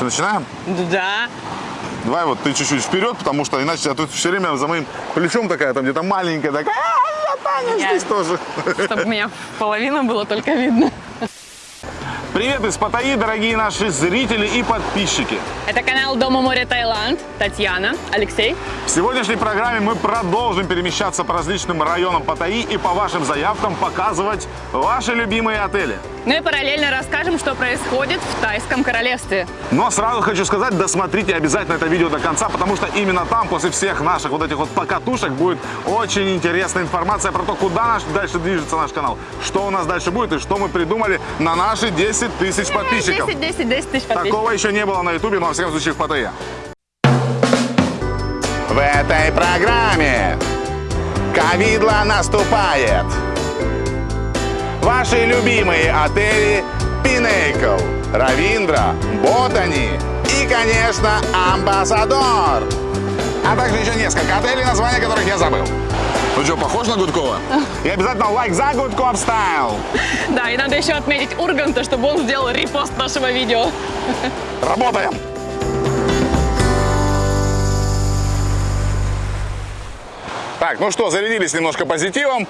Что, начинаем? Да. Давай вот ты чуть-чуть вперед, потому что иначе а тут все время за моим плечом такая, там где-то маленькая, такая, а, Таня здесь тоже. Чтобы меня половина было только видно. Привет из Паттайи, дорогие наши зрители и подписчики. Это канал Дома море Таиланд. Татьяна, Алексей. В сегодняшней программе мы продолжим перемещаться по различным районам Паттайи и по вашим заявкам показывать ваши любимые отели. Ну и параллельно расскажем, что происходит в Тайском королевстве. Но сразу хочу сказать, досмотрите обязательно это видео до конца, потому что именно там, после всех наших вот этих вот покатушек, будет очень интересная информация про то, куда наш, дальше движется наш канал, что у нас дальше будет и что мы придумали на наши 10 тысяч подписчиков. 10, 10, 10 тысяч подписчиков. Такого еще не было на ютубе, но во всяком случае в Паттайе. В этой программе ковидло наступает. Ваши любимые отели Пинейкл, Равиндра, Ботани и, конечно, Амбассадор. А также еще несколько отелей, названия которых я забыл. Ну что, похож на Гудкова? И обязательно лайк за Гудков стайл. Да, и надо еще отметить Урганта, чтобы он сделал репост нашего видео. Работаем! Так, ну что, зарядились немножко позитивом.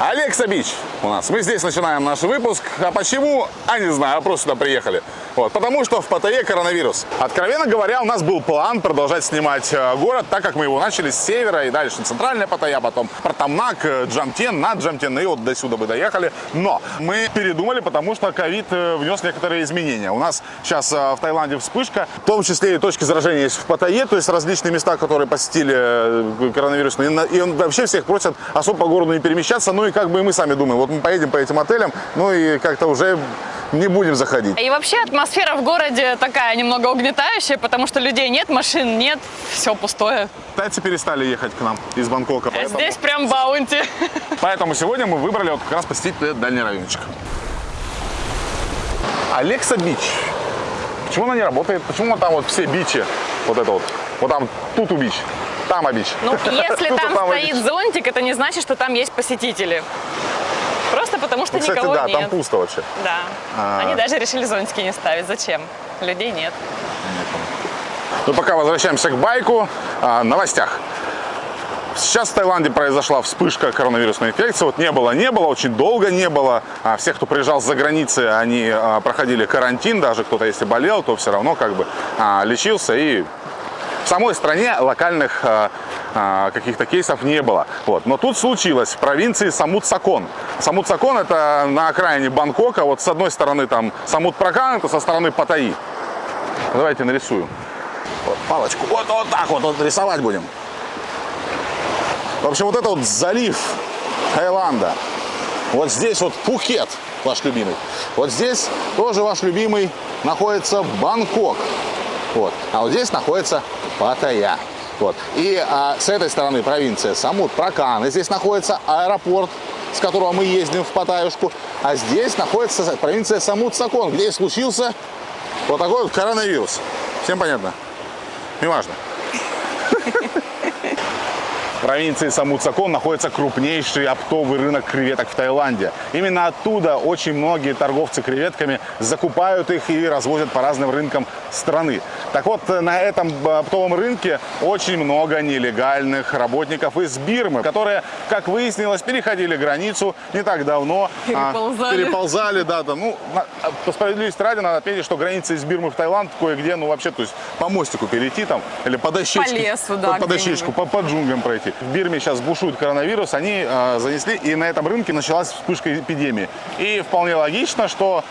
Алекса Бич у нас. Мы здесь начинаем наш выпуск. А почему? А не знаю, просто сюда приехали. Вот, потому что в Паттайе коронавирус. Откровенно говоря, у нас был план продолжать снимать э, город, так как мы его начали с севера и дальше центральная Паттайя, потом Протамнак, э, Джамтен, над Джамтен, и вот до сюда бы доехали. Но мы передумали, потому что ковид э, внес некоторые изменения. У нас сейчас в Таиланде вспышка, в том числе и точки заражения есть в Паттайе, то есть различные места, которые посетили коронавирусные. И вообще всех просят особо по городу не перемещаться. Ну и как бы и мы сами думаем, вот мы поедем по этим отелям, ну и как-то уже не будем заходить. И вообще атмосфера в городе такая немного угнетающая, потому что людей нет, машин нет, все пустое. Тайцы перестали ехать к нам из Бангкока, А поэтому, Здесь прям баунти. поэтому сегодня мы выбрали вот как раз посетить этот дальний райончик. Alexa Beach. Почему она не работает? Почему там вот все beach и? Вот это вот. Вот там Tutu Beach. Там Beach. Ну, если там стоит зонтик, это не значит, что там есть посетители. Просто потому что Ну, кстати, никого да, нет. там пусто вообще. Да. А. Они даже решили зонтики не ставить. Зачем? Людей нет. Ну, пока возвращаемся к байку, о новостях. Сейчас в Таиланде произошла вспышка коронавирусной инфекции. Вот не было, не было, очень долго не было. А Всех, кто приезжал за границы, они а, проходили карантин. Даже кто-то, если болел, то все равно как бы а, лечился. И самой стране локальных а, а, каких-то кейсов не было. Вот. Но тут случилось в провинции Самут-Сакон. Самут-Сакон это на окраине Бангкока. Вот с одной стороны там Самут-Пракан, это со стороны Паттайи. Давайте нарисую. Вот, палочку. Вот, вот так вот, вот рисовать будем. В общем, вот это вот залив Таиланда. Вот здесь вот Пхукет, ваш любимый. Вот здесь тоже ваш любимый находится Бангкок. Вот. А вот здесь находится Паттайя. Вот. И а, с этой стороны провинция Самут Пракан. И здесь находится аэропорт, с которого мы ездим в Паттайюшку. А здесь находится провинция Самут Сакон, где и случился вот такой вот коронавирус. Всем понятно? Неважно. В провинции Самуцакон находится крупнейший оптовый рынок креветок в Таиланде. Именно оттуда очень многие торговцы креветками закупают их и развозят по разным рынкам страны. Так вот, на этом оптовом рынке очень много нелегальных работников из Бирмы, которые, как выяснилось, переходили границу не так давно. а, Переползали. переползали, да, да. Ну, на- по справедливости ради надо отметить, что граница из Бирмы в Таиланд кое-где, ну, вообще, то есть по мостику перейти там, или по дощечке. лесу, да, По, по дощечку, по, по джунглям пройти. В Бирме сейчас бушует коронавирус, они э, занесли, и на этом рынке началась вспышка эпидемии. И вполне логично, что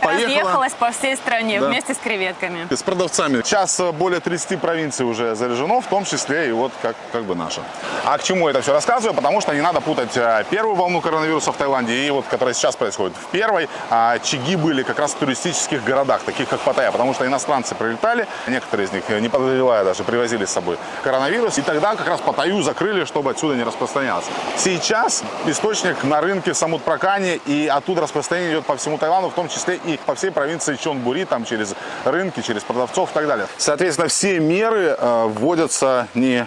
поехала... Разъехалась по всей стране Да. вместе с креветками. С продавцами. Сейчас э, более 30 провинций уже заряжено, в том числе и вот как, как бы наша. А к чему я это все рассказываю? Потому что не надо путать э, первую волну коронавируса в Таиланде и вот, которая сейчас происходит. В первой а, чаги были как раз в туристических городах, таких как Паттайя, потому что иностранцы прилетали, некоторые из них, э, не подозревая даже, привозили с собой коронавирус, и тогда как раз Паттайю закрыли, чтобы отсюда не распространялось. Сейчас источник на рынке в Самут-Пракане, и оттуда распространение идет по всему Таиланду, в том числе и по всей провинции Чонбури, там через рынки, через продавцов и так далее. Соответственно, все меры э, вводятся не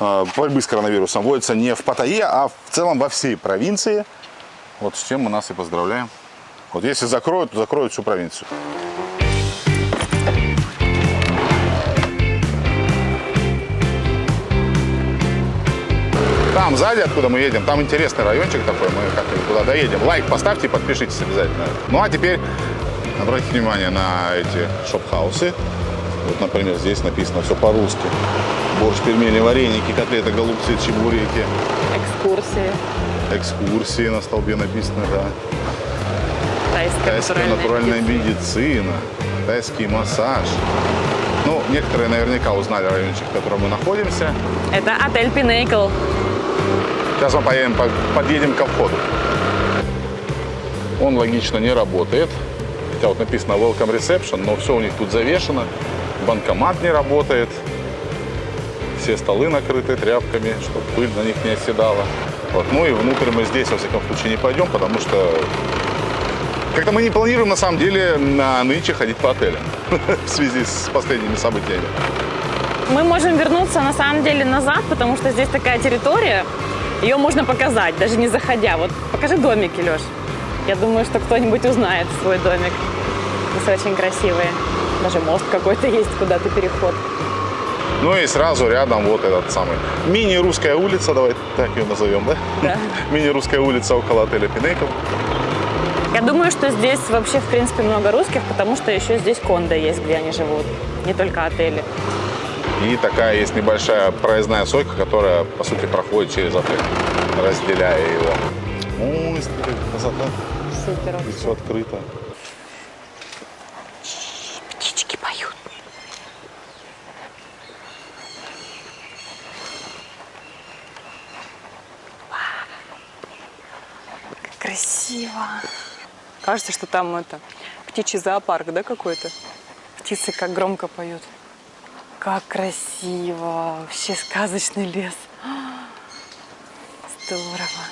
э, борьбы с коронавирусом, вводятся не в Паттайе, а в целом во всей провинции. Вот с чем мы нас и поздравляем. Вот если закроют, то закроют всю провинцию. Сзади, откуда мы едем, там интересный райончик такой, мы как-нибудь туда доедем. Лайк поставьте подпишитесь обязательно. Ну а теперь обратите внимание на эти shophouse ы. Вот, например, здесь написано все по-русски. Борщ, пельмени, вареники, котлеты, голубцы, чебуреки. Экскурсии. Экскурсии на столбе написано, да. Тайская, Тайская натуральная медицина, тайский массаж. Ну, некоторые наверняка узнали райончик, в котором мы находимся. Это отель Pinnacle. Сейчас мы поедем, по- подъедем ко входу. Он логично не работает. Хотя вот написано Welcome Reception, но все у них тут завешено. Банкомат не работает. Все столы накрыты тряпками, чтобы пыль на них не оседала. Вот. Ну и внутрь мы здесь, во всяком случае, не пойдем, потому что как-то мы не планируем, на самом деле, на нынче ходить по отелям в связи с последними событиями. Мы можем вернуться на самом деле назад, потому что здесь такая территория, ее можно показать, даже не заходя. Вот покажи домики, Леш. Я думаю, что кто-нибудь узнает свой домик. Здесь очень красивые. Даже мост какой-то есть, куда-то переход. Ну и сразу рядом вот этот самый мини-русская улица, давай так ее назовем, да? Да. Мини-русская улица около отеля Пинейкл. Я думаю, что здесь вообще, в принципе, много русских, потому что еще здесь кондо есть, где они живут. Не только отели. И такая есть небольшая проездная сойка, которая, по сути, проходит через отель, разделяя его. Ой, смотри, какая красота. Супер. Здесь все открыто. Птички поют. Как красиво. Кажется, что там это птичий зоопарк, да, какой-то? Птицы как громко поют. Как красиво. Вообще сказочный лес. Здорово.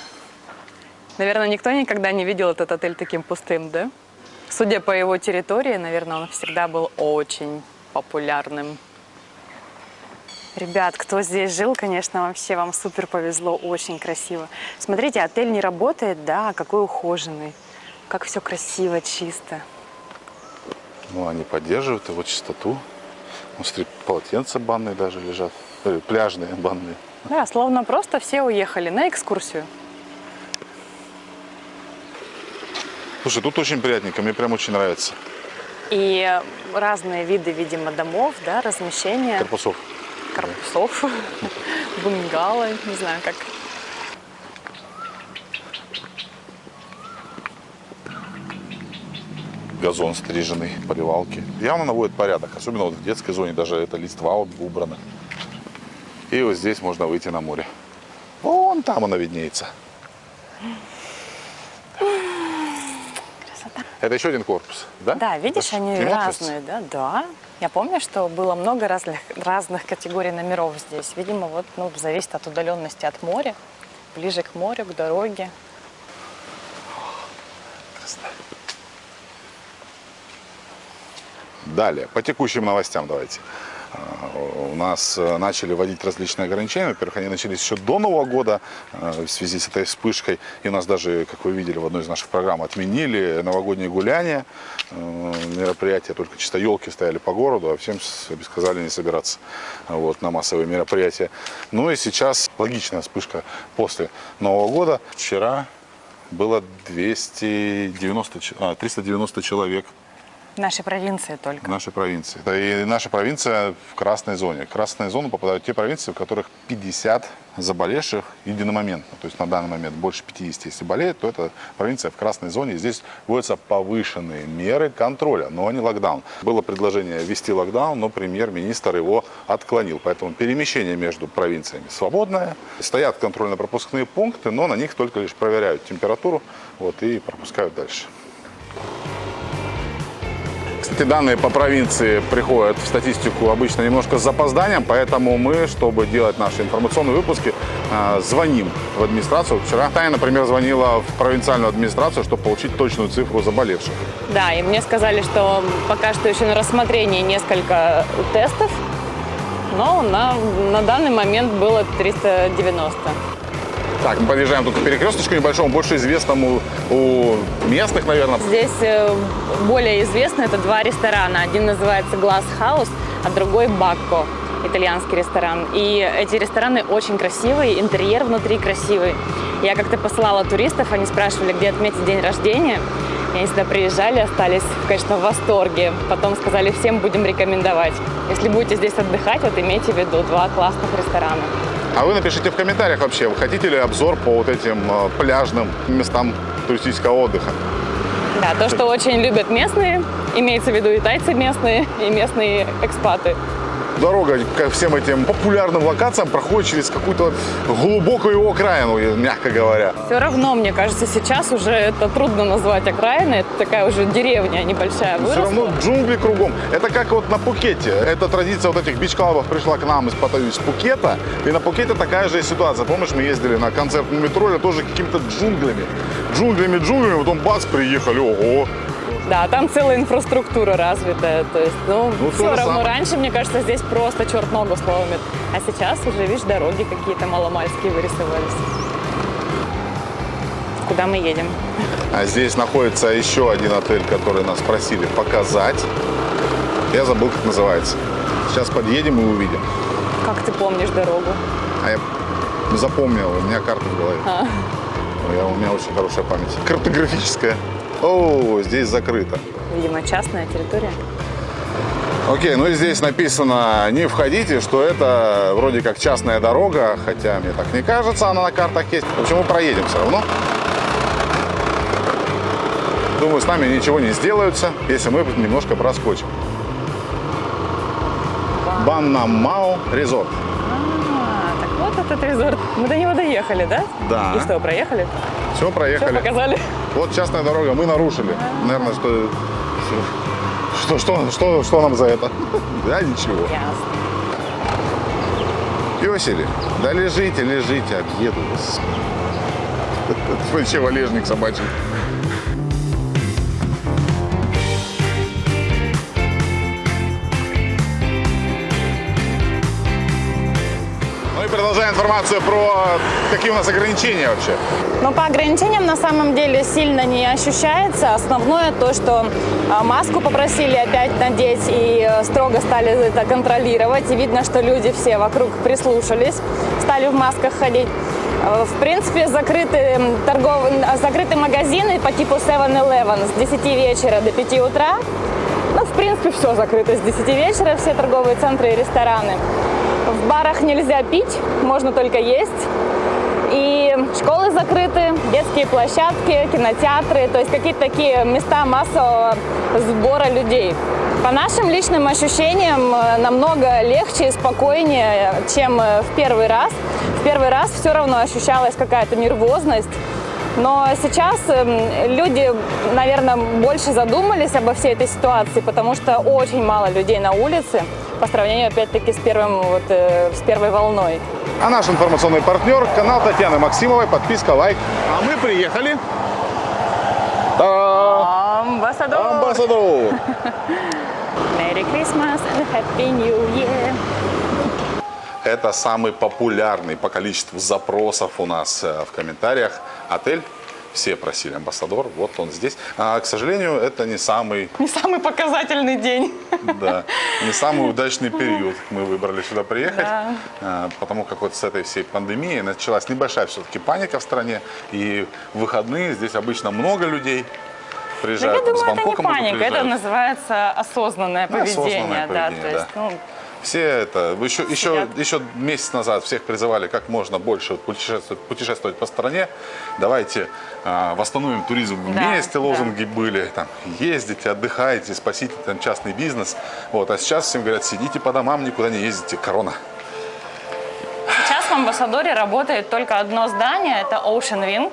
Наверное, никто никогда не видел этот отель таким пустым, да? Судя по его территории, наверное, он всегда был очень популярным. Ребят, кто здесь жил, конечно, вообще вам супер повезло, очень красиво. Смотрите, отель не работает, да, а какой ухоженный. Как все красиво, чисто. Ну, они поддерживают его чистоту. Полотенца банные даже лежат. Э, пляжные банные. Да, словно просто все уехали на экскурсию. Слушай, тут очень приятненько, мне прям очень нравится. И разные виды, видимо, домов, да, размещения Корпусов. корпусов, бунгало, не знаю как. Газон стриженный, поливалки. Явно наводит порядок, особенно вот в детской зоне, даже эта листва вот убрана. И вот здесь можно выйти на море. Вон там она виднеется. Это еще один корпус, да? Да, видишь, Это они разные, да? Да. Я помню, что было много разных, разных категорий номеров здесь. Видимо, вот, ну, зависит от удаленности от моря. Ближе к морю, к дороге. Далее, по текущим новостям давайте. А, У нас э, начали вводить различные ограничения. Во-первых, они начались еще до Нового года э, в связи с этой вспышкой. И у нас даже, как вы видели в одной из наших программ, отменили новогодние гуляния. Э, Мероприятия, только чисто елки стояли по городу, а всем сказали не собираться вот, на массовые мероприятия. Ну и сейчас логичная вспышка после Нового года. Вчера было 290, ч- а, 390 человек нашей провинции только. в нашей провинции. Да И наша провинция в красной зоне. В красную зону попадают те провинции, в которых 50 заболевших единомоментно. То есть на данный момент больше 50, если болеет, то это провинция в красной зоне. Здесь вводятся повышенные меры контроля, но не локдаун. Было предложение ввести локдаун, но премьер-министр его отклонил. Поэтому перемещение между провинциями свободное. Стоят контрольно-пропускные пункты, но на них только лишь проверяют температуру вот, и пропускают дальше. Кстати, данные по провинции приходят в статистику обычно немножко с запозданием, поэтому мы, чтобы делать наши информационные выпуски, э, звоним в администрацию. Вчера Таня, например, звонила в провинциальную администрацию, чтобы получить точную цифру заболевших. Да, и мне сказали, что пока что еще на рассмотрении несколько тестов, но на, на данный момент было 390. Так, мы подъезжаем тут к перекресточку небольшому, больше известному у местных, наверное. Здесь э, более известно это два ресторана. Один называется Glass House, а другой Бакко. итальянский ресторан. И эти рестораны очень красивые, интерьер внутри красивый. Я как-то посылала туристов, они спрашивали, где отметить день рождения. И они сюда приезжали, остались, конечно, в восторге. Потом сказали, всем будем рекомендовать. Если будете здесь отдыхать, вот имейте в виду два классных ресторана. А вы напишите в комментариях вообще, вы хотите ли обзор по вот этим э, пляжным местам туристического отдыха? Да, то, что очень любят местные, имеется в виду и тайцы местные, и местные экспаты. Дорога ко всем этим популярным локациям проходит через какую-то глубокую окраину, мягко говоря. Все равно, мне кажется, сейчас уже это трудно назвать окраиной. Это такая уже деревня небольшая Все выросла. равно джунгли кругом. Это как вот на Пукете. Эта традиция вот этих бич-клабов пришла к нам из, из Пукета. И на Пукете такая же ситуация. Помнишь, мы ездили на концерт метро, тоже какими-то джунглями. Джунглями, джунглями, потом бац, приехали, ого. Да, там целая инфраструктура развитая. То есть, ну, Ну, все равно. самое. Раньше, мне кажется, здесь просто черт ногу сломит. А сейчас уже, видишь, дороги какие-то маломальские вырисовались. Куда мы едем? А здесь находится еще один отель, который нас просили показать. Я забыл, как называется. Сейчас подъедем и увидим. Как ты помнишь дорогу? А я запомнил, у меня карта в голове. А. Я- у меня очень хорошая память. Картографическая. О, здесь закрыто. Видимо, частная территория. Окей, ну и здесь написано не входите, что это вроде как частная дорога, хотя мне так не кажется, она на картах есть. В общем, мы проедем все равно. Думаю, с нами ничего не сделаются, если мы немножко проскочим. Баннамау резорт. А, так вот этот резорт. Мы до него доехали, да? Да. И что, проехали? Все, Все проехали. показали? Вот частная дорога, мы нарушили. Наверное, что... Что, что, что, что нам за это? Да, ничего. Песели, да лежите, лежите, объеду вас. Вообще валежник собачий. Ну информацию про какие у нас ограничения вообще. Но по ограничениям на самом деле сильно не ощущается. Основное то, что а, маску попросили опять надеть и э, строго стали это контролировать. И видно, что люди все вокруг прислушались, стали в масках ходить. Э, В принципе, закрыты, торгов... м, закрыты магазины по типу 7-Eleven с 10 вечера до 5 утра. Ну, в принципе, все закрыто с 10 вечера, все торговые центры и рестораны. В барах нельзя пить, можно только есть. И школы закрыты, детские площадки, кинотеатры, то есть какие-то такие места массового сбора людей. По нашим личным ощущениям э, намного легче и спокойнее, чем э, в первый раз. В первый раз все равно ощущалась какая-то нервозность. Но сейчас эм, люди, наверное, больше задумались обо всей этой ситуации, потому что очень мало людей на улице по сравнению, опять-таки, с, первым, вот, э, с первой волной. А наш информационный партнер, канал Татьяны Максимовой, подписка, лайк. А мы приехали. Та Амбассадор! Амбассадор. Merry Christmas and Happy New Year! Это самый популярный по количеству запросов у нас э, в комментариях отель. Все просили амбассадор, вот он здесь. А, к сожалению, это не самый, Не самый показательный день. да, не самый удачный период. Мы выбрали сюда приехать, Да. а, потому как вот с этой всей пандемией началась небольшая все-таки паника в стране. И в выходные здесь обычно много людей Да приезжают. я думаю, с это не паника, это называется осознанное поведение. осознанное да, поведение, то есть, да. ну, Все это, еще, еще, еще месяц назад всех призывали как можно больше путешествовать, путешествовать по стране. Давайте а, восстановим туризм Да, вместе, да. лозунги были. Там, ездите, отдыхайте, спасите там, частный бизнес. Вот, а сейчас всем говорят, сидите по домам, никуда не ездите, корона. Сейчас в Амбассадоре работает только одно здание, это Ocean Wing.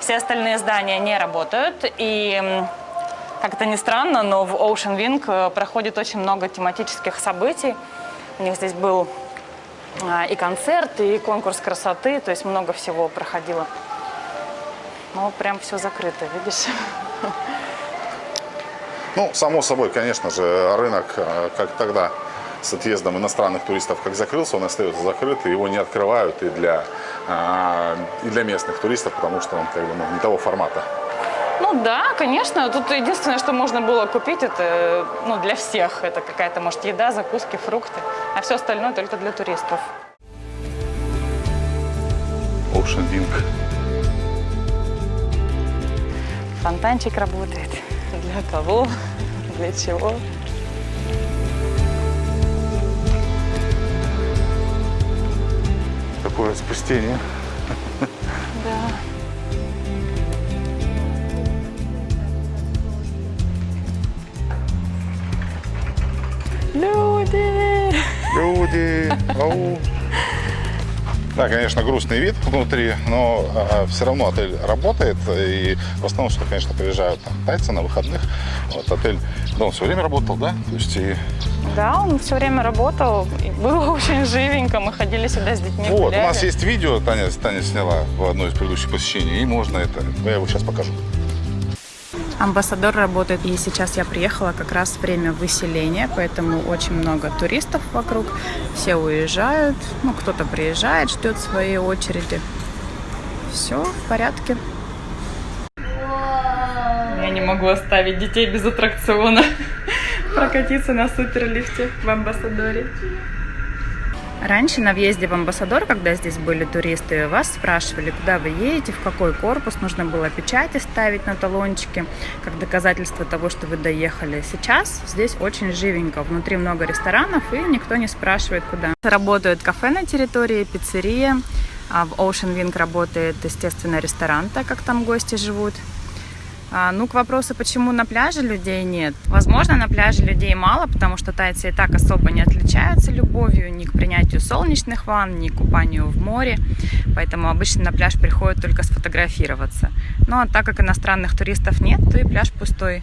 Все остальные здания не работают. И как это ни странно, но в Ocean Wing э, проходит очень много тематических событий. У них здесь был а, и концерт, и конкурс красоты, то есть много всего проходило. Ну, прям все закрыто, видишь? Ну, само собой, конечно же, рынок, а, как тогда с отъездом иностранных туристов, как закрылся, он остается закрыт, и его не открывают и для, и для местных туристов, потому что он как бы ну, не того формата. Ну да, конечно. Тут единственное, что можно было купить, это ну, для всех. Это какая-то, может, еда, закуски, фрукты. А все остальное только для туристов. Ocean Wing. Фонтанчик работает. Для кого? Для чего? Такое спустение. Да. Люди! Ау. Да, конечно, грустный вид внутри, но все равно отель работает. И в основном, что, конечно, приезжают там, тайцы на выходных. Вот отель, да, он все время работал, да? То есть и Да, он все время работал. И было очень живенько. Мы ходили сюда с детьми. Вот, у гуляли. нас есть видео, Таня, Таня сняла в одно из предыдущих посещений, и можно это, я его сейчас покажу. Амбассадор работает, и сейчас я приехала как раз время выселения, поэтому очень много туристов вокруг. Все уезжают, ну кто-то приезжает, ждет своей очереди. Все в порядке. Я не могу оставить детей без аттракциона. Прокатиться на суперлифте в Амбассадоре. Раньше на въезде в Амбассадор, когда здесь были туристы, вас спрашивали, куда вы едете, в какой корпус, нужно было печати ставить на талончике, как доказательство того, что вы доехали. Сейчас здесь очень живенько, внутри много ресторанов, и никто не спрашивает, куда. Работают кафе на территории, пиццерия, а в Ocean Wing работает, естественно, ресторан, так как там гости живут. А, ну, к вопросу, почему на пляже людей нет. Возможно, на пляже людей мало, потому что тайцы и так особо не отличаются любовью ни к принятию солнечных ванн, ни к купанию в море. Поэтому обычно на пляж приходят только сфотографироваться. Ну, а так как иностранных туристов нет, то и пляж пустой.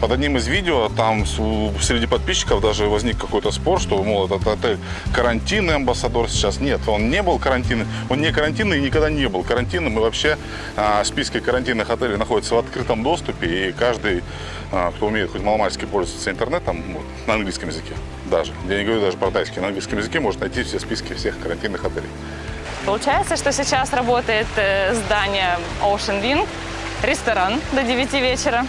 Под одним из видео там среди подписчиков даже возник какой-то спор, что, мол, этот отель карантинный амбассадор сейчас. Нет, он не был карантинный, он не карантинный и никогда не был карантинным. И вообще а, списки карантинных отелей находятся в открытом доступе, и каждый, а, кто умеет хоть маломальски пользоваться интернетом, вот, на английском языке даже, я не говорю даже про тайский, на английском языке может найти все списки всех карантинных отелей. Получается, что сейчас работает э, здание Ocean Wing, ресторан до 9 вечера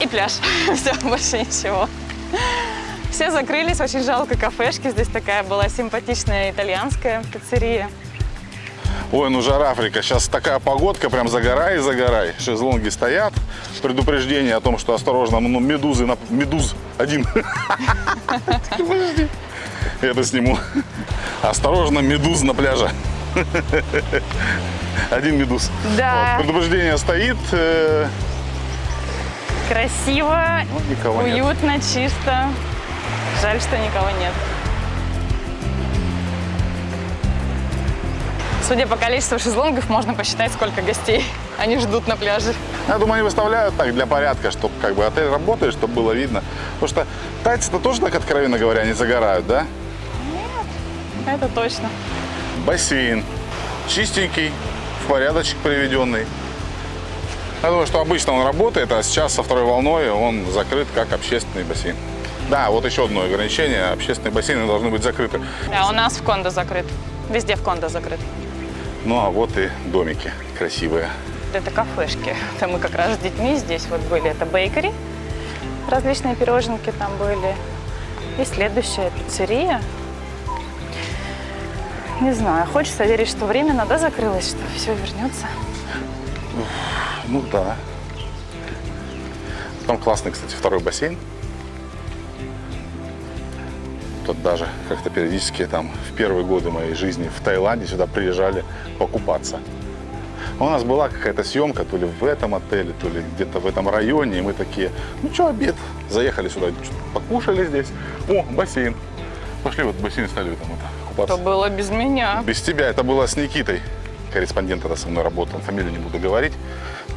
и пляж. Все, больше ничего. Все закрылись, очень жалко кафешки. Здесь такая была симпатичная итальянская пиццерия. Ой, ну жара Африка. Сейчас такая погодка, прям загорай загорай. Шезлонги стоят. Предупреждение о том, что осторожно, ну, медузы, на... медуз один. Подожди. Это сниму. Осторожно, медуз на пляже. Один медуз. Да. Предупреждение стоит. Красиво, Ну, никого нет. уютно, чисто. Жаль, что никого нет. Судя по количеству шезлонгов, можно посчитать, сколько гостей они ждут на пляже. Я думаю, они выставляют так для порядка, чтобы как бы отель работает, чтобы было видно. Потому что тайцы-то тоже так, откровенно говоря, не загорают, да? Это точно. бассейн. Чистенький, в порядочек приведенный. Я думаю, что обычно он работает, а сейчас со второй волной он закрыт как общественный бассейн. Да, вот еще одно ограничение. Общественные бассейны должны быть закрыты. Да, у нас в кондо закрыт. Везде в кондо закрыт. Ну, а вот и домики красивые. Это кафешки. Это мы как раз с детьми здесь вот были. Это бейкери. Различные пироженки там были. И следующая пиццерия. Не знаю, хочется верить, что временно, да, закрылось, что все вернется. Ну, да. Там классный, кстати, второй бассейн. Тут даже как-то периодически там в первые годы моей жизни в Таиланде сюда приезжали покупаться. У нас была какая-то съемка то ли в этом отеле, то ли где-то в этом районе. И мы такие, ну что, обед. Заехали сюда, покушали здесь. О, бассейн. Пошли в этот бассейн стали там это, купаться. То было без меня. Без тебя это было с Никитой. Корреспондент тогда со мной работал. Фамилию не буду говорить.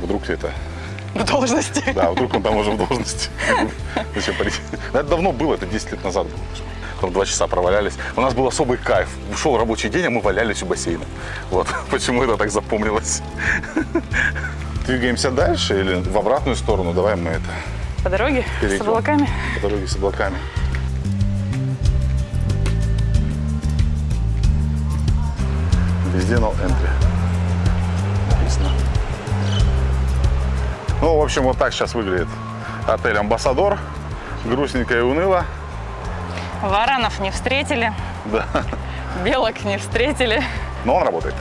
Вдруг это В должности. да, вдруг он там уже в должности. Зачем парить? Это давно было, это 10 лет назад было. Там два часа провалялись. У нас был особый кайф. Ушел рабочий день, а мы валялись у бассейна. Вот почему это так запомнилось. Двигаемся дальше или в обратную сторону? Давай мы это По дороге перейдем. с облаками. По дороге с облаками. Везде no entry. Написано. Ну, в общем, вот так сейчас выглядит отель «Амбассадор». Грустненько и уныло. Варанов не встретили, Да. белок не встретили. Но он работает.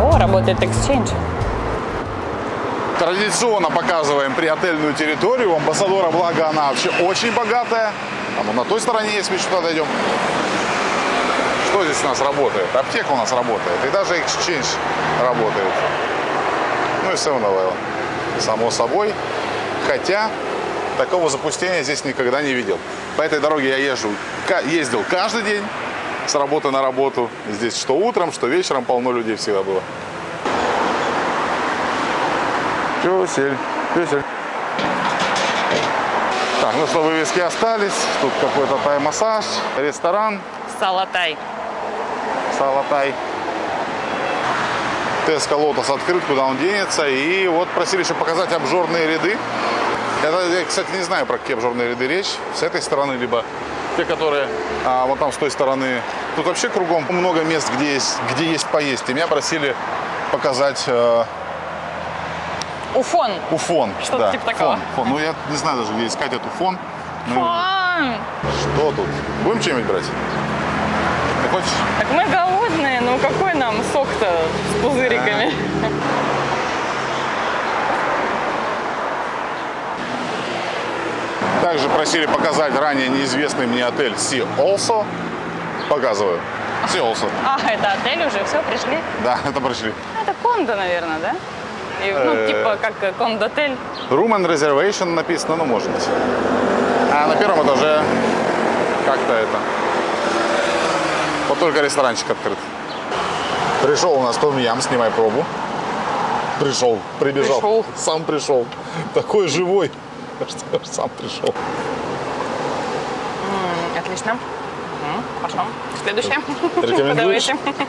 О, работает Exchange. Традиционно показываем приотельную территорию. У амбассадора, благо, она вообще очень богатая. Там вот на той стороне есть, мы сюда дойдем. Что здесь у нас работает? Аптека у нас работает. И даже Exchange работает. Ну и 7-Eleven. Само собой. Хотя такого запустения здесь никогда не видел. По этой дороге я езжу, ездил каждый день с работы на работу. Здесь что утром, что вечером полно людей всегда было. Песель, песель. Так, ну что, вывески остались. Тут какой-то тай-массаж, ресторан, Салатай. салатай. Теска Лотос открыт, куда он денется. И вот просили еще показать обжорные ряды. Это, я, кстати, не знаю, про какие обжорные ряды речь. С этой стороны, либо те, которые а, вот там с той стороны. Тут вообще кругом много мест, где есть, где есть поесть. И меня просили показать э, Уфон. Уфон. Что-то да, типа такого. Фон, фон. Ну, я не знаю даже, где искать эту фон. Ну, Фон. что тут? Будем что-нибудь брать? Ты хочешь? Так мы голодные, ну какой нам сок-то с пузыриками? Также просили показать ранее неизвестный мне отель Sea Also. Показываю. Sea Also. А, это отель уже, все, пришли? Да, это пришли. Это кондо, наверное, да? Ну, Э. типа как э, кондо-отель. Room and Reservation написано, ну, может быть. А на первом этаже как-то это... Вот только ресторанчик открыт. Пришел у нас Том Ям, снимай пробу. Пришел, прибежал. Пришел. Сам пришел. Такой живой, что сам пришел. М, Отлично. М, Хорошо. Следующее. Рекомендуешь? Подавайте.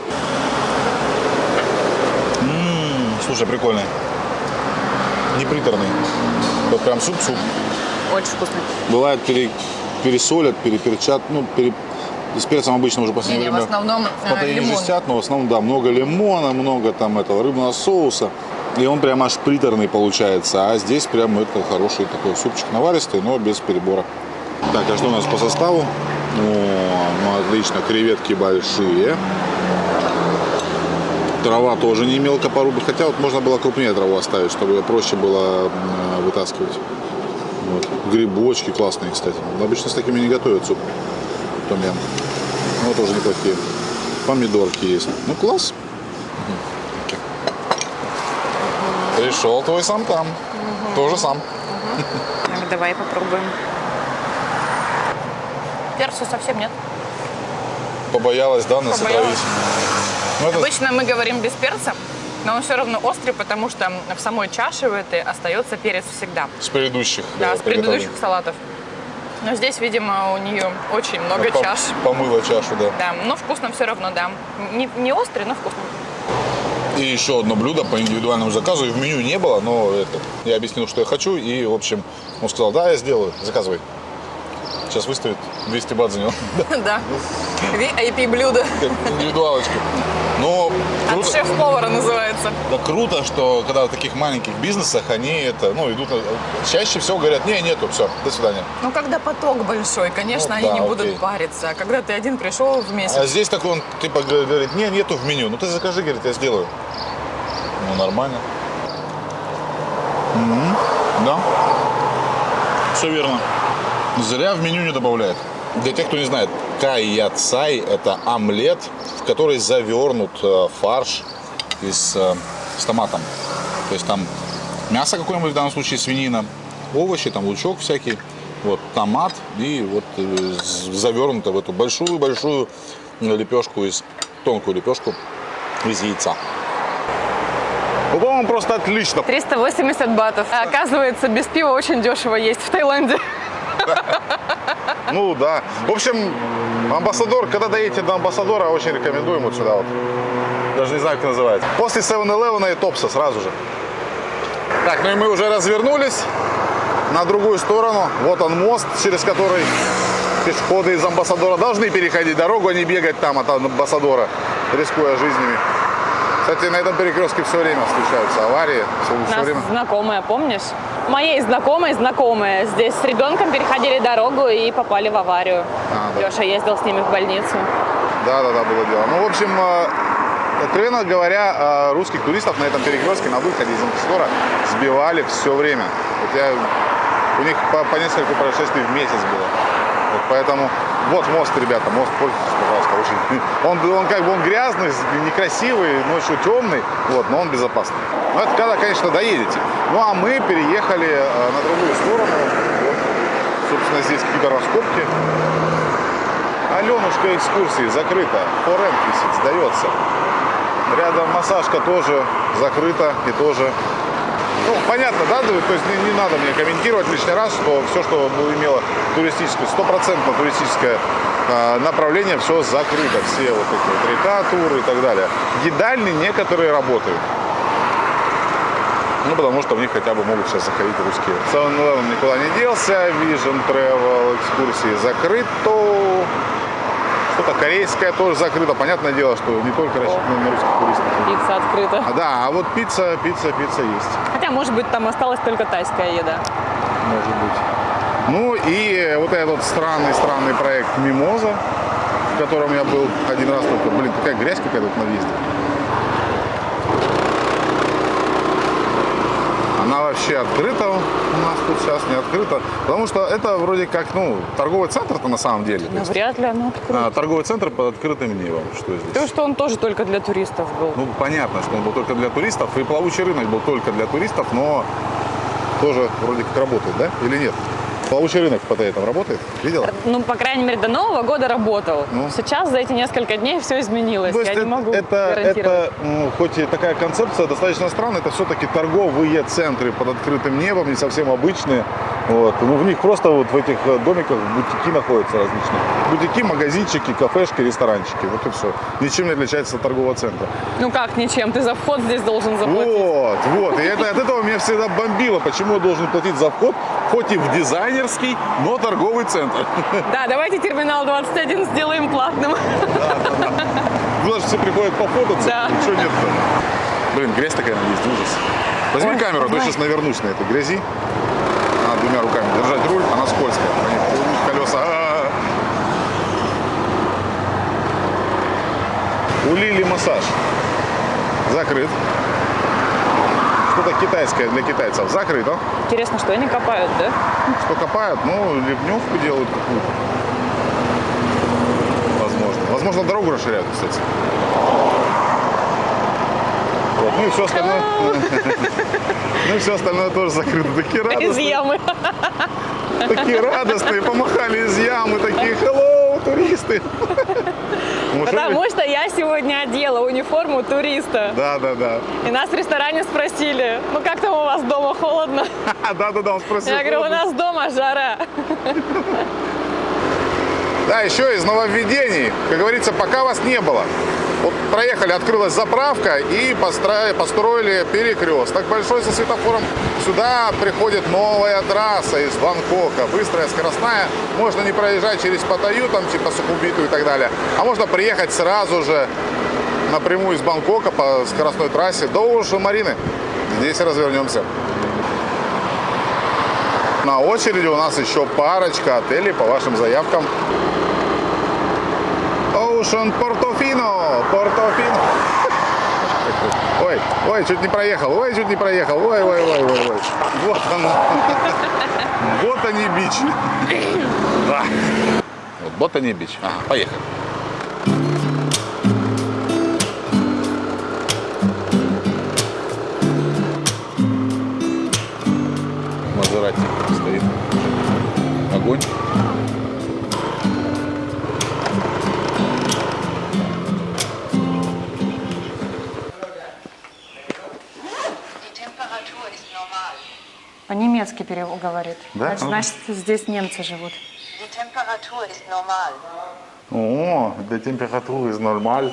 Слушай, прикольный. Не приторный. Вот прям суп-суп. Очень вкусный. Бывает пере- пересолят, переперчат, ну, пере- с перцем обычно уже в последнее Не-не, в время основном, э, попережестят, но в основном, да, много лимона, много там этого рыбного соуса. И он прям аж приторный получается. А здесь прям это хороший такой супчик наваристый, но без перебора. Так, а что у нас по составу? О, ну отлично, креветки большие. Трава тоже не мелко порубить. Хотя вот можно было крупнее траву оставить, чтобы ее проще было э, вытаскивать. Вот. Грибочки классные, кстати. Обычно с такими не готовят суп. Том ям. Ну, тоже неплохие. Помидорки есть. Ну, класс. Пришел твой сам там. Тоже сам. Так, давай попробуем. Перца совсем нет. Побоялась, да, нас Ну, это Обычно мы говорим без перца, но он все равно острый, потому что в самой чаше в этой остается перец всегда. с предыдущих. Да, с предыдущих салатов. Но здесь, видимо, у нее очень много приготовлений. чаш. По- Помыла чашу, да. Да, но вкусно все равно, да. Не, не острый, но вкусно. И еще одно блюдо по индивидуальному заказу. И в меню не было, но это, я объяснил, что я хочу. И, в общем, он сказал, да, я сделаю, заказывай. Сейчас выставит 200 бат за него. Да. VIP блюдо. Но От круто, шеф-повара называется. да круто, что когда в таких маленьких бизнесах они это, ну, идут, на- чаще всего говорят, не, нету, все, до свидания. Ну, когда поток большой, конечно, Ну, они да, не будут окей. париться. А когда ты один пришел в месяц, А здесь такой он, типа, говорит, не, нету в меню. Ну, ты закажи, говорит, я сделаю. Ну, нормально. Мгм. Да. Все верно. Зря в меню не добавляет. Для тех, кто не знает, кайя цай – это омлет, в который завернут э, фарш из, э, с томатом. То есть там мясо какое-нибудь, в данном случае свинина, овощи, там лучок всякий, вот томат и вот э, завернуто в эту большую-большую лепешку из тонкую лепешку из яйца. Ну, по-моему, просто отлично. 380 батов. А оказывается, без пива очень дешево есть в Таиланде. Ну да. В общем, амбассадор, когда доедете до амбассадора, очень рекомендуем вот сюда вот. Даже не знаю, как называется. После 7-Eleven и Топса сразу же. Так, ну и мы уже развернулись на другую сторону. Вот он мост, через который пешеходы из Амбассадора должны переходить дорогу, а не бегать там от Амбассадора, рискуя жизнями. Кстати, на этом перекрестке все время случаются аварии. Все, У все нас время. знакомая, помнишь? Моей знакомой знакомые здесь с ребенком переходили дорогу и попали в аварию. А, да. Леша ездил с ними в больницу. Да, да, да, было дело. Ну, в общем, э, откровенно говоря, э, русских туристов на этом перекрестке на выходе из Амбассадора сбивали все время. Вот я, у них по, по несколько происшествий в месяц было. Вот поэтому, вот мост, ребята, мост, пользуйтесь, пожалуйста. Очень, он, он как бы он грязный, некрасивый, ночью темный, вот, но он безопасный. Но это когда, конечно, доедете. Ну, а мы переехали э, на другую сторону. Вот, собственно, здесь какие-то раскопки. Аленушка экскурсии закрыта. Форент висит, сдается. Рядом массажка тоже закрыта и тоже. Ну, понятно, да? То есть не, не надо мне комментировать лишний раз, что все, что имело туристическое, стопроцентно туристическое направление, все закрыто. Все вот эти вот река, туры и так далее. Едальни некоторые работают. Ну, потому что в них хотя бы могут сейчас заходить русские. 7 никуда не делся, Vision Travel, экскурсии закрыто. Что-то корейское тоже закрыто. Понятное дело, что не только рассчитано на русских туристов. Пицца открыта. А, да, а вот пицца, пицца, пицца есть, Хотя, может быть, там осталась только тайская еда. может быть. Ну и вот этот странный-странный проект Мимоза, в котором я был один раз только. Блин, какая грязь какая-то тут на въезде. Она вообще открыта у нас тут сейчас, не открыта. Потому что это вроде как, ну, торговый центр-то на самом деле. Есть, вряд ли оно открыто. а, торговый центр под открытым небом. Что здесь? То, что он тоже только для туристов был. Ну, понятно, что он был только для туристов, и плавучий рынок был только для туристов, но тоже вроде как работает, да? Или нет? Плавучий рынок в Паттайе там работает? Видела? Ну, по крайней мере, до Нового года работал. Ну. Сейчас за эти несколько дней все изменилось. То есть Я не это, могу это, это, м, хоть и такая концепция достаточно странная, это все-таки торговые центры под открытым небом, не совсем обычные. Вот. Ну, в них просто вот в этих э, домиках бутики находятся различные. Бутики, магазинчики, кафешки, ресторанчики. Вот и все. Ничем не отличается от торгового центра. Ну как ничем? Ты за вход здесь должен заплатить. Вот, вот. И это, от этого меня всегда бомбило. Почему я должен платить за вход, хоть и в дизайнерский, но торговый центр. Да, давайте терминал 21 сделаем платным. Куда же все приходят пофотаться? Да. Ничего нет-то. Блин, грязь такая есть, ужас. Возьми Ой, камеру, а то сейчас навернусь на этой грязи. Двумя руками держать руль, она скользкая. По ней ползут колеса. А-а-а. У Лили массаж. Закрыт. Что-то китайское для китайцев. Закрыто. Интересно, что они копают, да? Что копают? Ну, ливневку делают какую-то. Возможно. Возможно, дорогу расширяют, кстати. Вот. Ну и все остальное. Ну и все остальное тоже закрыто. Такие Из радостные, ямы. такие радостные, помахали из ямы, такие hello, туристы. Потому что я сегодня одела униформу туриста. Да, да, да. И нас в ресторане спросили, ну как там у вас дома холодно? Да, да, да, он спросил. Я говорю, у нас дома жара. Да, еще из нововведений, как говорится, пока вас не было. Вот проехали, открылась заправка и построили, построили перекресток большой со светофором. Сюда приходит новая трасса из Бангкока, быстрая, скоростная. Можно не проезжать через Паттайю, там типа Сухубиту и так далее, а можно приехать сразу же напрямую из Бангкока по скоростной трассе до Ушу Марины. Здесь развернемся. На очереди у нас еще парочка отелей по вашим заявкам. Ocean Portofino, Portofino. Ой, ой, чуть не проехал, ой, чуть не проехал, ой, ой, ой, ой, ой. Вот он. Вот они бич. Да. Вот они бич. Ага, поехали. Говорит. Да? Значит, значит, здесь немцы живут. О, для температуры is нормаль.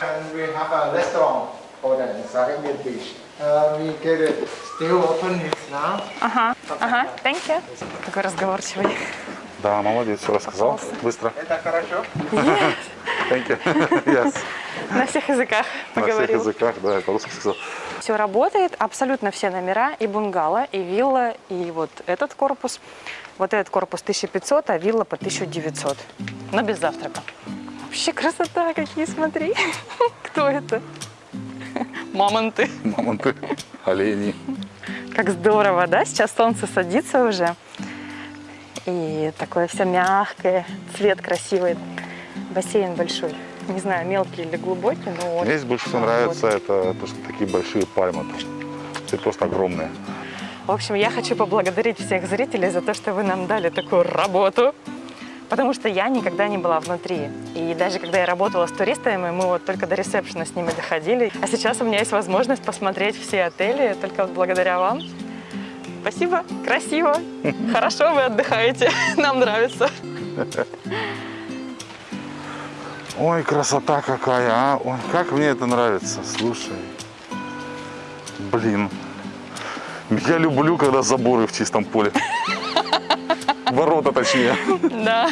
And we have a restaurant for the Sarangit beach. Uh, we get it still open it now. Ага, ага, thank you. Такой разговорчивый. Да, молодец, все рассказал. Быстро. Это хорошо? Thank you. Yes. На всех языках На всех поговорил. языках, да, по-русски сказал. Все работает, абсолютно все номера, и бунгало, и вилла, и вот этот корпус. Вот этот корпус 1500, а вилла по 1900. Но без завтрака. Вообще красота, какие, смотри. Кто это? Мамонты. Мамонты, олени. Как здорово, да? Сейчас солнце садится уже. И такое все мягкое, цвет красивый. Бассейн большой. Не знаю, мелкий или глубокий, но он... Мне здесь больше всего нравится, это то, что такие большие пальмы. Все просто огромные. В общем, я хочу поблагодарить всех зрителей за то, что вы нам дали такую работу. Потому что я никогда не была внутри. И даже когда я работала с туристами, мы вот только до ресепшена с ними доходили. А сейчас у меня есть возможность посмотреть все отели, только вот благодаря вам. Спасибо, красиво, хорошо вы отдыхаете, нам нравится. Ой, красота какая, а! Ой, как мне это нравится, слушай. Блин. Я люблю, когда заборы в чистом поле. Ворота точнее. Да.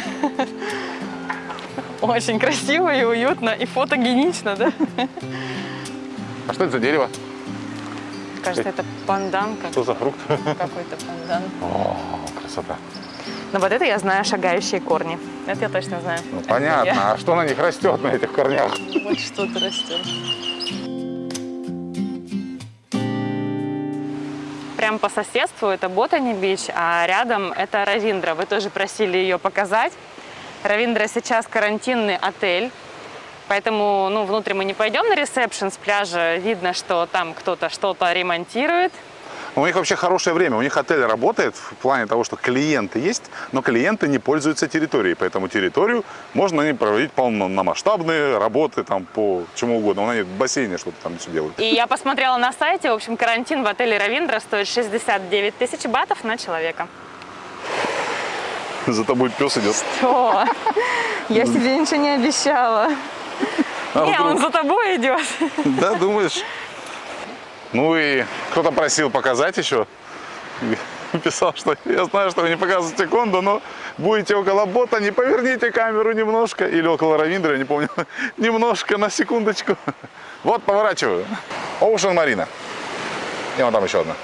Очень красиво и уютно, и фотогенично, да? А что это за дерево? Кажется, это пандан Что за фрукт? какой-то пандан. О, красота. Но вот это я знаю шагающие корни. Это я точно знаю. Ну, понятно. я. А что на них растет, на этих корнях? Вот что-то растет. Прям по соседству это Ботани Бич, а рядом это Равиндра. Вы тоже просили ее показать. Равиндра сейчас карантинный отель, поэтому ну, внутрь мы не пойдем на ресепшн с пляжа. Видно, что там кто-то что-то ремонтирует. У них вообще хорошее время. У них отель работает в плане того, что клиенты есть, но клиенты не пользуются территорией. Поэтому территорию можно на ней проводить полномасштабные работы там по чему угодно. Они в бассейне что-то там все делают. И я посмотрела на сайте, в общем, карантин в отеле Равиндра стоит 69 тысяч батов на человека. За тобой пес идет. Что? Я себе ничего не обещала. А Не, он вдруг? за тобой идет. Да, думаешь? Ну и кто-то просил показать еще. Писал, что я знаю, что вы не показываете кондо, но будете около бота, не поверните камеру немножко. Или около Равиндра, я не помню. Немножко, на секундочку. Вот, поворачиваю. Оушен Марина. И вон там еще одна.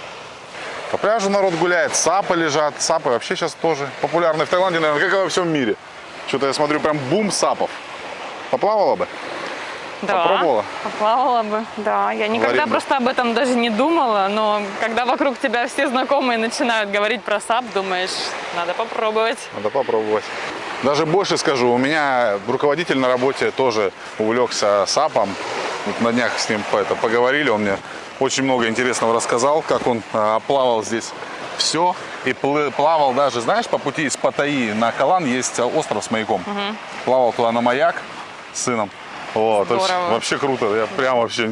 По пляжу народ гуляет, сапы лежат. Сапы вообще сейчас тоже популярны в Таиланде, наверное, как и во всем мире. Что-то я смотрю, прям бум сапов. Поплавала бы? Да, Попробовала? Поплавала бы. Да, я никогда Варенье. просто об этом даже не думала, но когда вокруг тебя все знакомые начинают говорить про САП, думаешь, надо попробовать. Надо попробовать. Даже больше скажу, у меня руководитель на работе тоже увлекся САПом. Вот на днях с ним это, поговорили, он мне очень много интересного рассказал, как он а, плавал здесь все. И плавал даже, знаешь, по пути из Паттайи на Калан есть а, остров с маяком. Плавал туда на маяк с сыном. Вот, Здорово. вообще круто. Я прям вообще...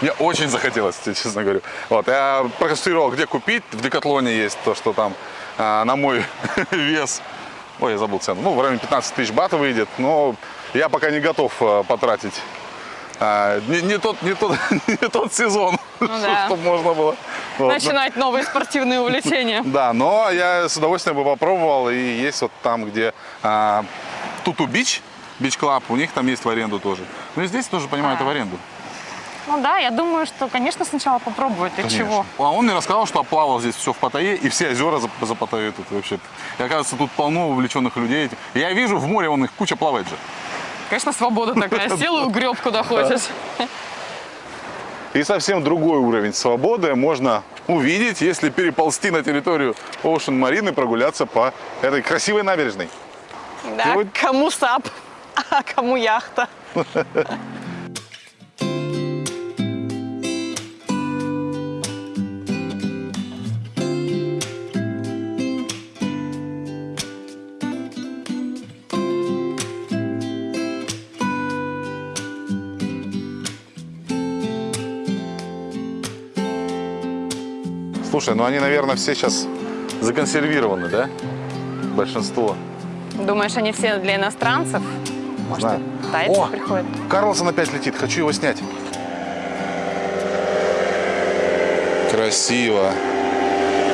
Мне очень захотелось, честно говорю. Вот, я проконструировал, где купить. В Декатлоне есть то, что там а, на мой вес. Ой, я забыл цену. Ну, в районе 15 тысяч бат выйдет. Но я пока не готов а, потратить. а, не, не тот, не, тот, не тот сезон, Ну да. чтобы можно было. Вот, ну, Начинать новые спортивные увлечения. да, но я с удовольствием бы попробовал. И есть вот там, где а, Tutu Beach, Beach Club, у них там есть в аренду тоже. Ну и здесь тоже понимают А. в аренду. Ну да, я думаю, что, конечно, сначала попробовать. Ты Конечно. чего? А он мне рассказал, что оплавал здесь все в Паттайе, и все озера за, за Паттайей тут вообще. И оказывается, тут полно увлеченных людей. Я вижу, в море он их куча плавает же. Конечно, свобода такая. Сел и угреб куда хочешь. И совсем другой уровень свободы можно увидеть, если переползти на территорию Ocean Marina и прогуляться по этой красивой набережной. Да, вот- кому САП, а кому яхта. Слушай, ну они, наверное, все сейчас законсервированы, да? Большинство. Думаешь, они все для иностранцев? Может, Знаю. тайцы О! приходят? Карлсон опять летит, хочу его снять. Красиво.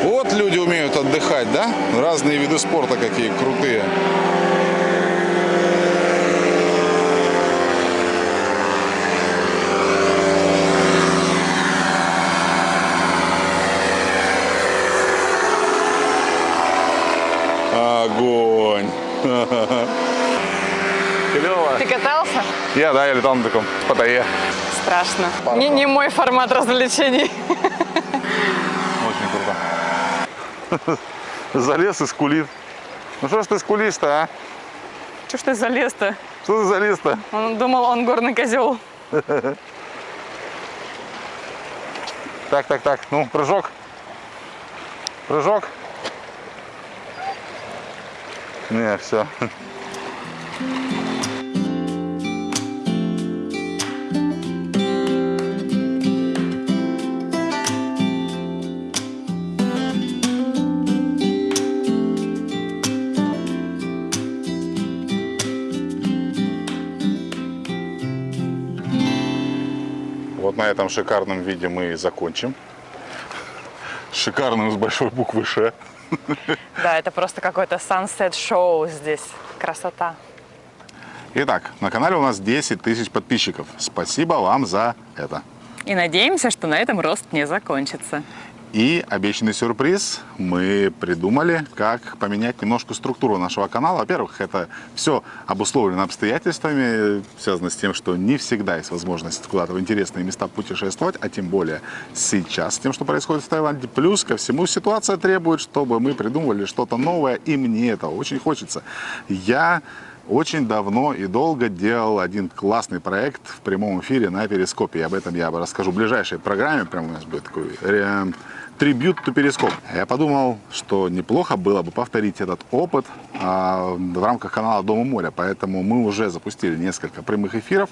Вот люди умеют отдыхать, да? Разные виды спорта какие крутые. Огонь. Клево. Ты катался? Я, да, я летал на таком спотае. Страшно. Не, не мой формат развлечений. Очень круто. Залез и скулит. Ну что ж ты скулишь-то, а? Что ж ты залез-то? Что ты залез-то? Он думал, он горный козел. Так, так, так. Ну, прыжок. Прыжок. Не, все. На этом шикарном виде мы и закончим. Шикарным с большой буквы Ш. Да, это просто какой-то sunset шоу здесь. Красота. Итак, на канале у нас 10 тысяч подписчиков. Спасибо вам за это. И надеемся, что на этом рост не закончится. И обещанный сюрприз мы придумали, как поменять немножко структуру нашего канала. Во-первых, это все обусловлено обстоятельствами, связано с тем, что не всегда есть возможность куда-то в интересные места путешествовать, а тем более сейчас, с тем, что происходит в Таиланде. Плюс ко всему ситуация требует, чтобы мы придумывали что-то новое, и мне это очень хочется. Я очень давно и долго делал один классный проект в прямом эфире на Перископе. И об этом я расскажу в ближайшей программе. Прям у нас будет такой ре- трибют to Перископ. Я подумал, что неплохо было бы повторить этот опыт а, в рамках канала Дома моря. Поэтому мы уже запустили несколько прямых эфиров.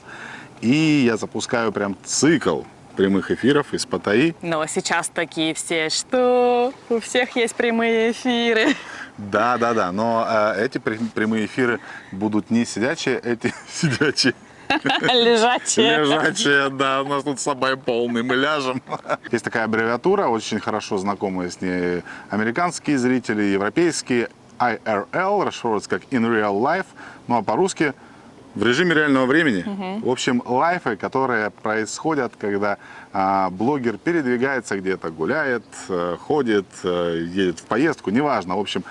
И я запускаю прям цикл прямых эфиров из Паттайи. Но сейчас такие все, что у всех есть прямые эфиры. Да, да, да. Но э, эти прям- прямые эфиры будут не сидячие, эти сидячие. Лежачие. Лежачие, да, у нас тут с собой полный, мы ляжем. Есть такая аббревиатура, очень хорошо знакомые с ней американские зрители, европейские. IRL, расшифровывается как In Real Life, ну а по-русски в режиме реального времени. В общем, лайфы, которые происходят, когда а, блогер передвигается где-то, гуляет, э, ходит, э, едет в поездку, неважно. В общем,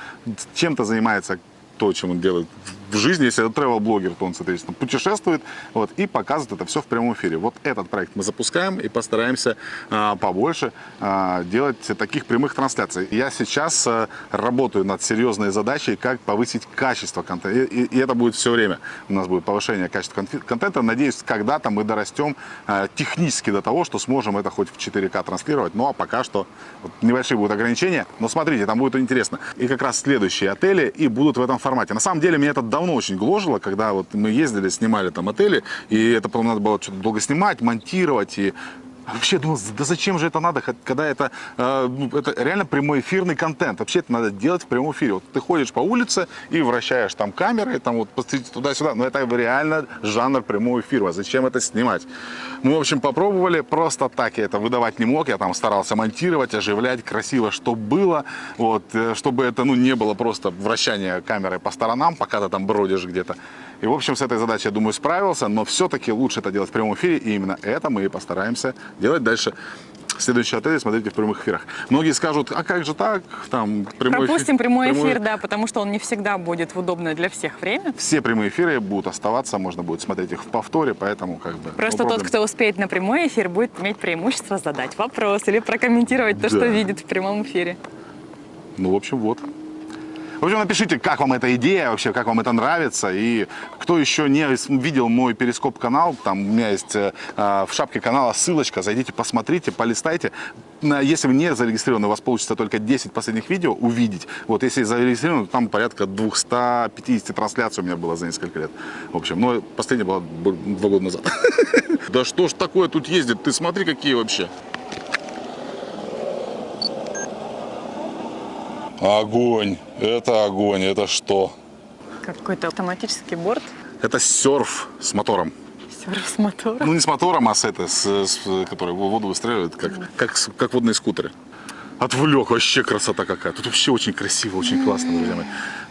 чем-то занимается то, чем он делает в жизни. Если это travel-блогер, то он, соответственно, путешествует вот, и показывает это все в прямом эфире. Вот этот проект мы запускаем и постараемся а, побольше а, делать таких прямых трансляций. Я сейчас а, работаю над серьезной задачей, как повысить качество контента. И, и- и это будет все время. У нас будет повышение качества контента. Надеюсь, когда-то мы дорастем а, технически до того, что сможем это хоть в 4К транслировать. Ну а пока что вот, небольшие будут ограничения. Но смотрите, там будет интересно. И как раз следующие отели и будут в этом формате. На самом деле меня это давно очень гложило, когда вот мы ездили, снимали там отели, и это потом надо было что-то долго снимать, монтировать и Вообще думал, да зачем же это надо, когда это, э, ну, это реально прямой эфирный контент. Вообще это надо делать в прямом эфире. Вот ты ходишь по улице и вращаешь там камеры, там вот туда-сюда. Но это реально жанр прямого эфира. Зачем это снимать? Мы, в общем, попробовали. Просто так я это выдавать не мог. Я там старался монтировать, оживлять красиво, чтобы было. Вот, э, чтобы это ну, не было просто вращание камерой по сторонам, пока ты там бродишь где-то. И, в общем, с этой задачей, я думаю, справился. Но все-таки лучше это делать в прямом эфире. И именно это мы и постараемся делать дальше. Следующий отель смотрите в прямых эфирах. Многие скажут, а как же так? Там прямой Пропустим эфир- прямой эфир, да, потому что он не всегда будет в удобное для всех время. Все прямые эфиры будут оставаться, можно будет смотреть их в повторе, поэтому как бы... Просто no тот, кто успеет на прямой эфир, будет иметь преимущество задать вопрос или прокомментировать то, Да. что видит в прямом эфире. Ну, в общем, вот. В общем, напишите, как вам эта идея вообще, как вам это нравится. И кто еще не видел мой перископ-канал, там у меня есть э, в шапке канала ссылочка, зайдите, посмотрите, полистайте. Если вы не зарегистрированы, у вас получится только 10 последних видео увидеть. Вот если зарегистрированы, там порядка 250 трансляций у меня было за несколько лет. В общем, ну, последняя была два года назад. Да что ж такое тут ездит? Ты смотри, какие вообще. Огонь, это огонь, это что? Какой-то автоматический борт, Это серф с мотором. серф с мотором. Ну, не с мотором, а с, это, с, с- который воду выстреливает, как, как, с- как водные скутеры. Отвлек, вообще красота какая. Тут вообще очень красиво, очень классно, друзья мои.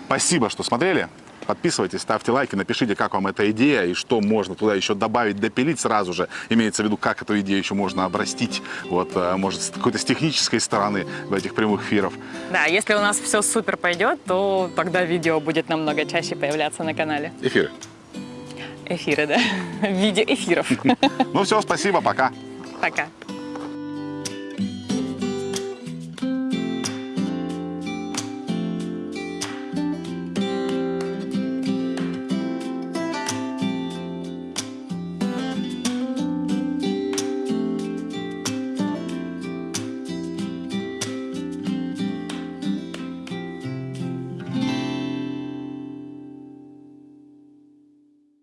Спасибо, что смотрели. Подписывайтесь, ставьте лайки, напишите, как вам эта идея и что можно туда еще добавить, допилить сразу же. Имеется в виду, как эту идею еще можно обрастить. Вот, э, может, с какой-то с технической стороны в этих прямых эфиров. Да, если у нас все супер пойдет, то тогда видео будет намного чаще появляться на канале. Эфиры. Эфиры, да? В виде эфиров. Ну все, спасибо, пока. Пока.